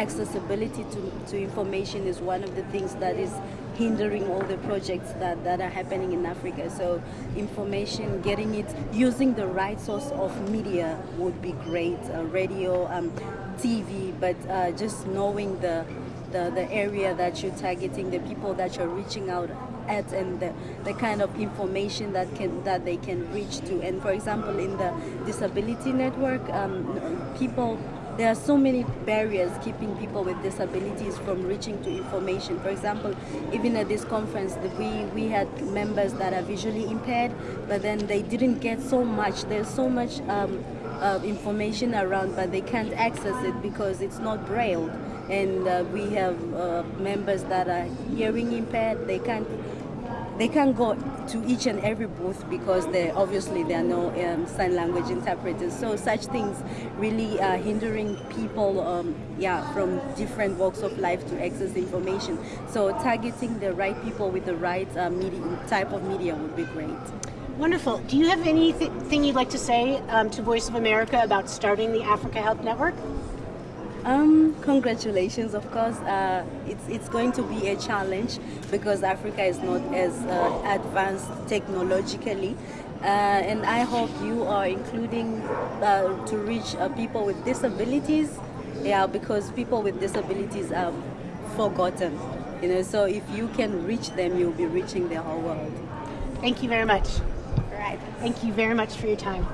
accessibility to, to information is one of the things that is hindering all the projects that, that are happening in Africa. So information, getting it, using the right source of media would be great, uh, radio, um, TV, but uh, just knowing the, the, the area that you're targeting, the people that you're reaching out at and the, the kind of information that can that they can reach to. And for example, in the disability network, um, people there are so many barriers keeping people with disabilities from reaching to information. For example, even at this conference, we, we had members that are visually impaired, but then they didn't get so much. There's so much um, uh, information around, but they can't access it because it's not braille. And uh, we have uh, members that are hearing impaired. They can't they can't go to each and every booth because there obviously there are no um, sign language interpreters. So such things really are hindering people, um, yeah, from different walks of life to access information. So targeting the right people with the right uh, media, type of media would be great. Wonderful. Do you have anything you'd like to say um, to Voice of America about starting the Africa Health Network? Um, congratulations, of course. Uh, it's, it's going to be a challenge because Africa is not as uh, advanced technologically. Uh, and I hope you are including uh, to reach uh, people with disabilities. Yeah, because people with disabilities are forgotten. You know, so if you can reach them, you'll be reaching the whole world. Thank you very much. All right. Thank you very much for your time.